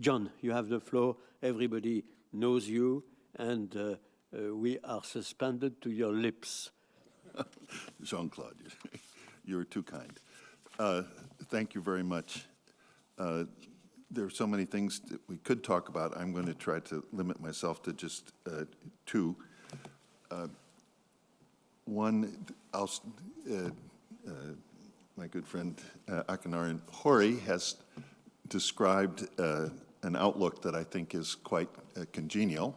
John, you have the floor. Everybody knows you, and uh, uh, we are suspended to your lips. Jean-Claude, you're too kind. Uh, thank you very much. Uh, there are so many things that we could talk about. I'm going to try to limit myself to just uh, two. Uh, one, I'll, my good friend uh, Akinari Horii has described uh, an outlook that I think is quite uh, congenial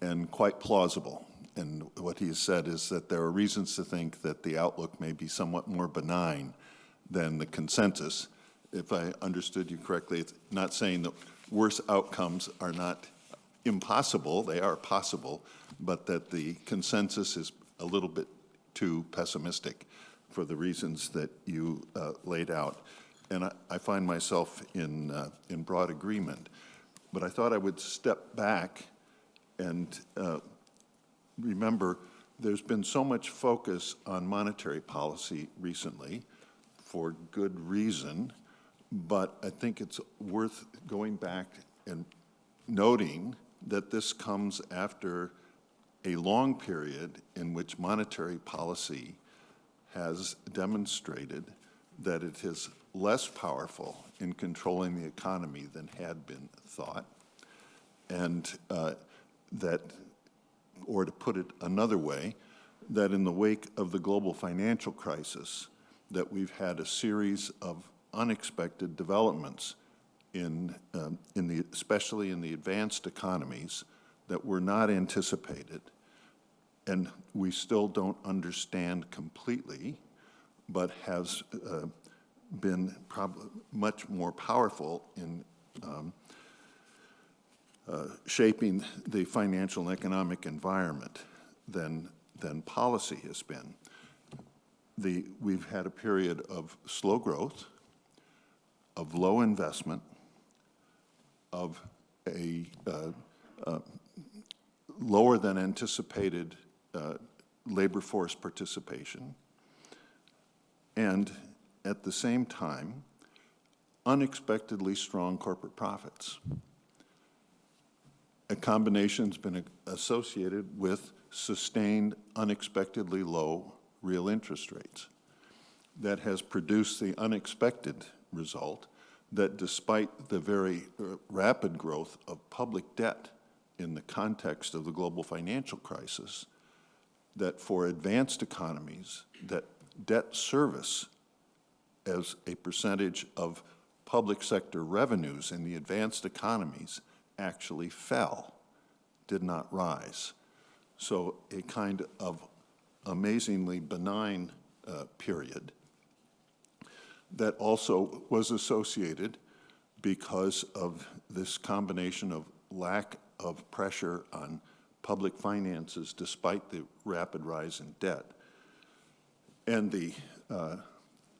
and quite plausible. And what he has said is that there are reasons to think that the outlook may be somewhat more benign than the consensus. If I understood you correctly, it's not saying that worse outcomes are not impossible, they are possible, but that the consensus is a little bit too pessimistic for the reasons that you uh, laid out. And I, I, find myself in, uh, in broad agreement. But I thought I would step back and uh, remember there's been so much focus on monetary policy recently for good reason, but I think it's worth going back and noting that this comes after a long period in which monetary policy has demonstrated that it is less powerful in controlling the economy than had been thought, and uh, that, or to put it another way, that in the wake of the global financial crisis, that we've had a series of unexpected developments in, um, in the, especially in the advanced economies that were not anticipated and we still don't understand completely, but has uh, been much more powerful in um, uh, shaping the financial and economic environment than, than policy has been. The, we've had a period of slow growth, of low investment, of a uh, uh lower than anticipated uh, labor force participation, and at the same time, unexpectedly strong corporate profits. A combination has been associated with sustained, unexpectedly low real interest rates that has produced the unexpected result that despite the very uh, rapid growth of public debt in the context of the global financial crisis, that for advanced economies, that debt service as a percentage of public sector revenues in the advanced economies actually fell, did not rise. So a kind of amazingly benign uh, period that also was associated because of this combination of lack of pressure on public finances despite the rapid rise in debt and the uh,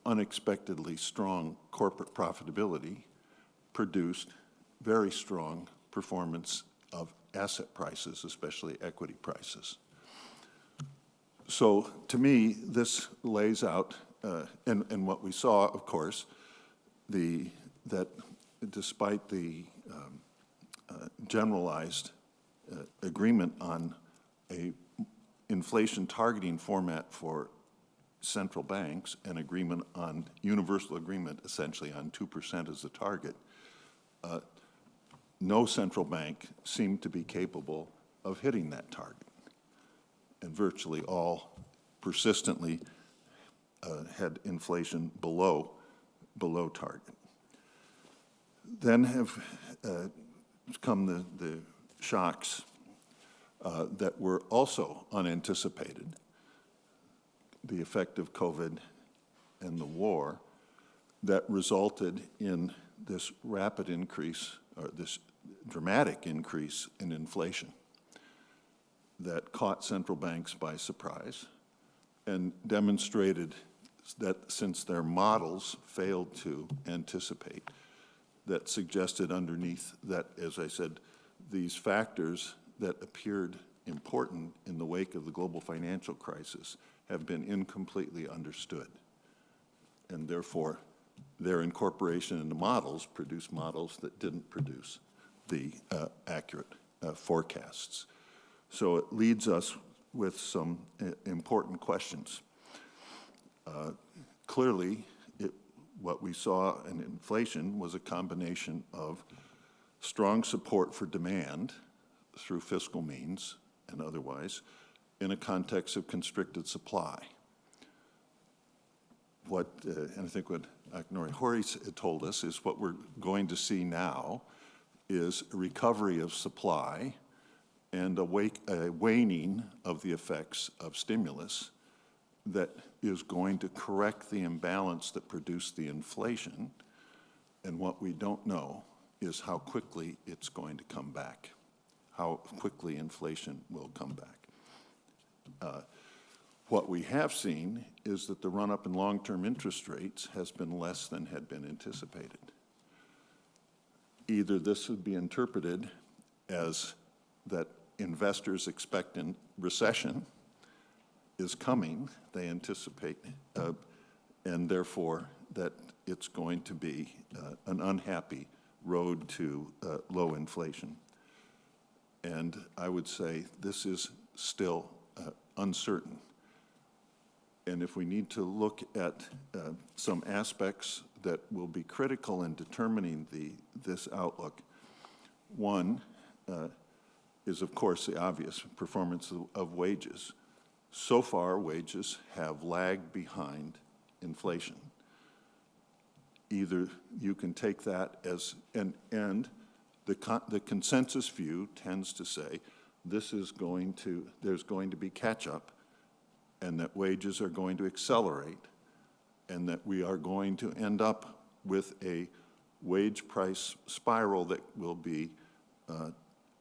unexpectedly strong corporate profitability produced very strong performance of asset prices, especially equity prices. So to me, this lays out, uh, and, and what we saw, of course, the, that despite the um, uh, generalized uh, agreement on a inflation targeting format for central banks an agreement on universal agreement essentially on 2% as the target, uh, no central bank seemed to be capable of hitting that target. And virtually all persistently uh, had inflation below, below target. Then have uh, come the, the shocks uh, that were also unanticipated, the effect of COVID and the war, that resulted in this rapid increase, or this dramatic increase in inflation that caught central banks by surprise and demonstrated that since their models failed to anticipate, that suggested underneath that, as I said, these factors that appeared important in the wake of the global financial crisis have been incompletely understood. And therefore, their incorporation into models produced models that didn't produce the uh, accurate uh, forecasts. So it leads us with some uh, important questions. Uh, Clearly, it, what we saw in inflation was a combination of strong support for demand through fiscal means and otherwise in a context of constricted supply. What, uh, and I think what Akinari Horii told us is what we're going to see now is recovery of supply and a wake, a waning of the effects of stimulus that is going to correct the imbalance that produced the inflation. And what we don't know is how quickly it's going to come back, how quickly inflation will come back. Uh, What we have seen is that the run-up in long-term interest rates has been less than had been anticipated. Either this would be interpreted as that investors expect a recession is coming, they anticipate, uh, and therefore that it's going to be uh, an unhappy road to uh, low inflation. And I would say this is still uh, uncertain. And if we need to look at uh, some aspects that will be critical in determining the, this outlook, one uh, is, of course, the obvious performance of- of wages. So far, wages have lagged behind inflation. Either you can take that as, and, and the con- the consensus view tends to say this is going to, there's going to be catch-up and that wages are going to accelerate, and that we are going to end up with a wage price spiral that will be uh,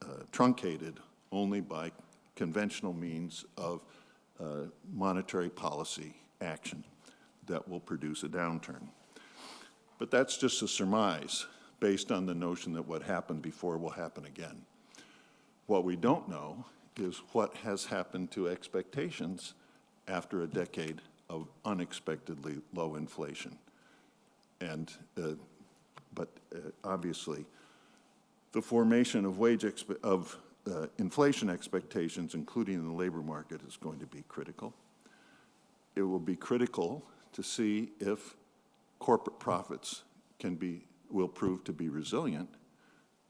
uh, truncated only by conventional means of uh, monetary policy action that will produce a downturn. But that's just a surmise based on the notion that what happened before will happen again. What we don't know is what has happened to expectations after a decade of unexpectedly low inflation. And, uh, but uh, obviously, the formation of wage, of uh, inflation expectations, including in the labor market, is going to be critical. It will be critical to see if corporate profits can be, will prove to be resilient,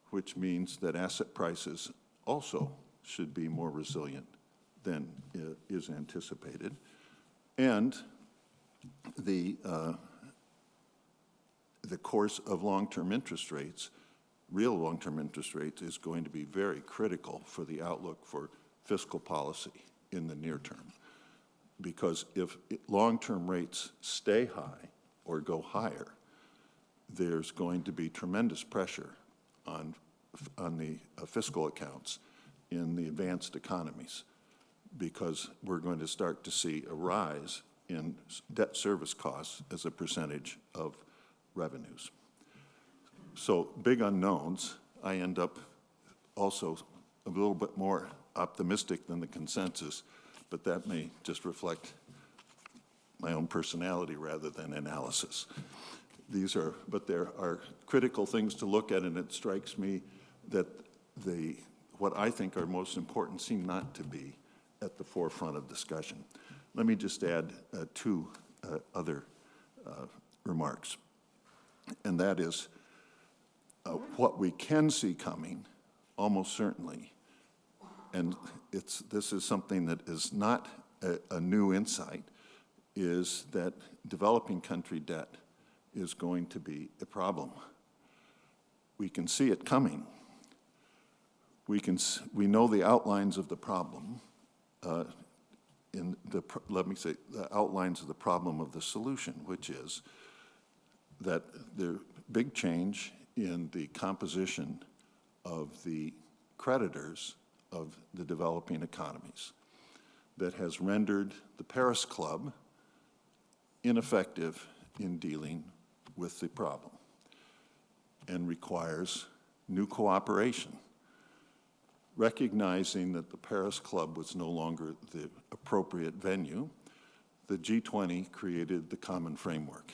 which means that asset prices also should be more resilient than is anticipated. And the, uh, the course of long-term interest rates, real long-term interest rates, is going to be very critical for the outlook for fiscal policy in the near term. Because if long-term rates stay high or go higher, there's going to be tremendous pressure on, on the uh, fiscal accounts in the advanced economies because we're going to start to see a rise in debt service costs as a percentage of revenues. So big unknowns, I end up also a little bit more optimistic than the consensus, but that may just reflect my own personality rather than analysis. These are, but there are critical things to look at, and it strikes me that the, what I think are most important seem not to be at the forefront of discussion. Let me just add uh, two uh, other uh, remarks, and that is uh, what we can see coming, almost certainly, and it's, this is something that is not a, a new insight, is that developing country debt is going to be a problem. We can see it coming. We can, we know the outlines of the problem. uh, In the, let me say, the outlines of the problem of the solution, which is that the big change in the composition of the creditors of the developing economies that has rendered the Paris Club ineffective in dealing with the problem and requires new cooperation, recognizing that the Paris Club was no longer the appropriate venue, the G20 created the common framework.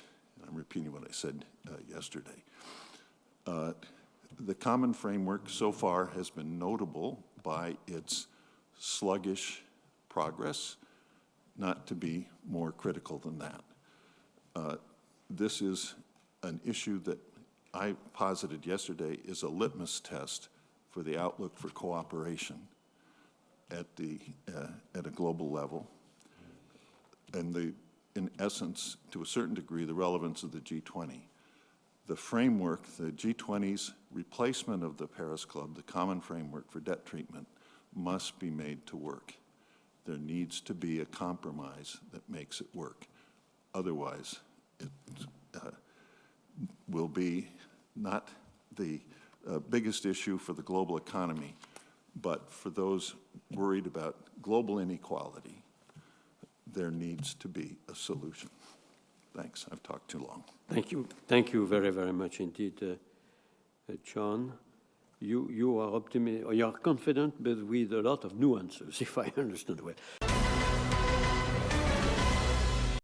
I'm repeating what I said uh, yesterday. Uh, The common framework so far has been notable by its sluggish progress, not to be more critical than that. Uh, This is an issue that I posited yesterday is a litmus test for the outlook for cooperation at the, uh, at a global level. And the, in essence, to a certain degree, the relevance of the G20. The framework, the G20's replacement of the Paris Club, the common framework for debt treatment, must be made to work. There needs to be a compromise that makes it work. Otherwise, it uh, will be not the uh, biggest issue for the global economy, but for those worried about global inequality, there needs to be a solution. Thanks, I've talked too long. Thank you, thank you very, very much indeed, uh, uh, John. You, you are optimistic, you are confident, but with a lot of nuances, if I understand well.